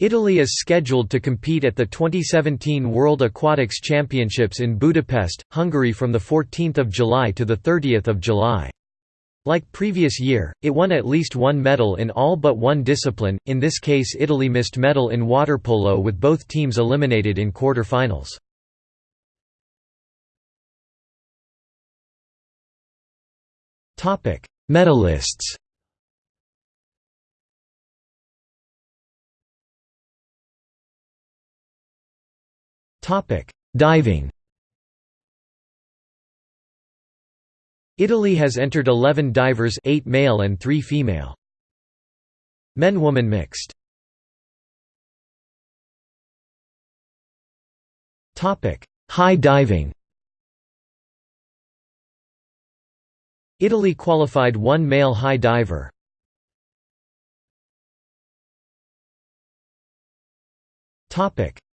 Italy is scheduled to compete at the 2017 World Aquatics Championships in Budapest, Hungary from 14 July to 30 July. Like previous year, it won at least one medal in all but one discipline, in this case Italy missed medal in water polo with both teams eliminated in quarter-finals. Medalists Diving. Italy has entered 11 divers 8 male and 3 female. Men-woman mixed. Topic. High diving. Italy qualified one male high diver.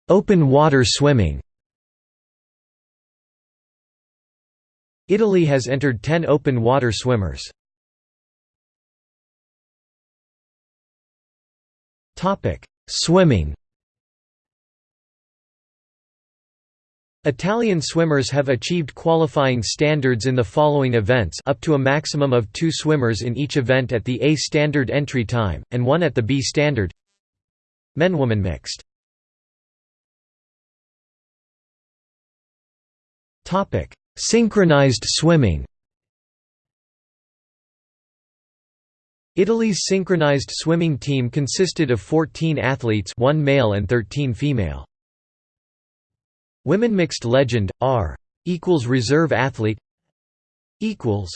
Open water swimming. Italy has entered 10 open water swimmers. Swimming. Italian swimmers have achieved qualifying standards in the following events up to a maximum of two swimmers in each event at the A standard entry time, and one at the B standard. Men-woman mixed Synchronized swimming Italy's synchronized swimming team consisted of 14 athletes one male and 13 female. Women mixed legend, R equals reserve athlete equals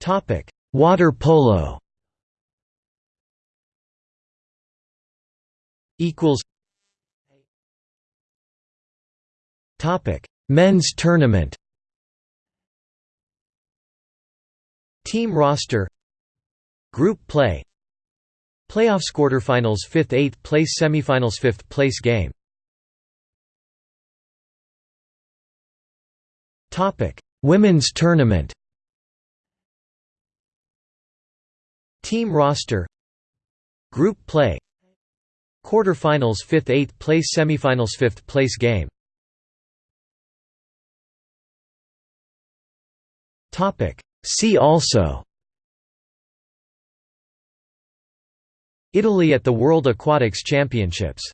Topic Water polo equals Topic: Men's tournament. Team roster. Group play. Playoffs quarterfinals 5th 8th place semifinals 5th place game. Topic: Women's tournament. Team roster. Group play. Quarterfinals 5th 8th place semifinals 5th place game. See also. Italy at the World Aquatics Championships